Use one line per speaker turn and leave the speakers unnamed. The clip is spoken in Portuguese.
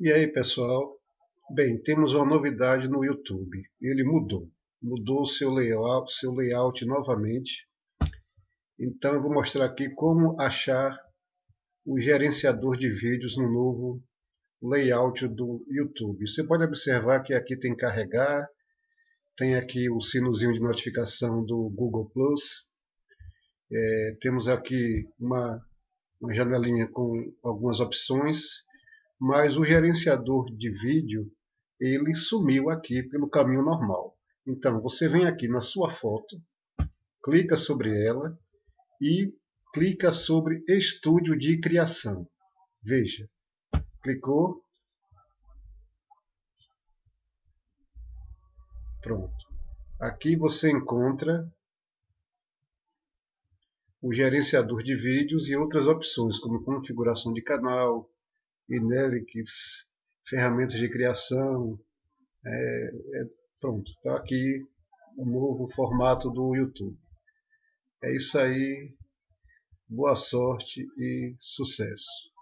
E aí pessoal, bem, temos uma novidade no YouTube, ele mudou, mudou seu layout, seu layout novamente, então eu vou mostrar aqui como achar o gerenciador de vídeos no novo layout do YouTube. Você pode observar que aqui tem carregar, tem aqui o sinozinho de notificação do Google é, temos aqui uma, uma janelinha com algumas opções, mas o gerenciador de vídeo ele sumiu aqui pelo caminho normal. Então você vem aqui na sua foto, clica sobre ela e clica sobre Estúdio de Criação. Veja, clicou, pronto. Aqui você encontra o gerenciador de vídeos e outras opções, como configuração de canal, Inelix, ferramentas de criação. É, é, pronto, está aqui o novo formato do YouTube. É isso aí. Boa sorte e sucesso.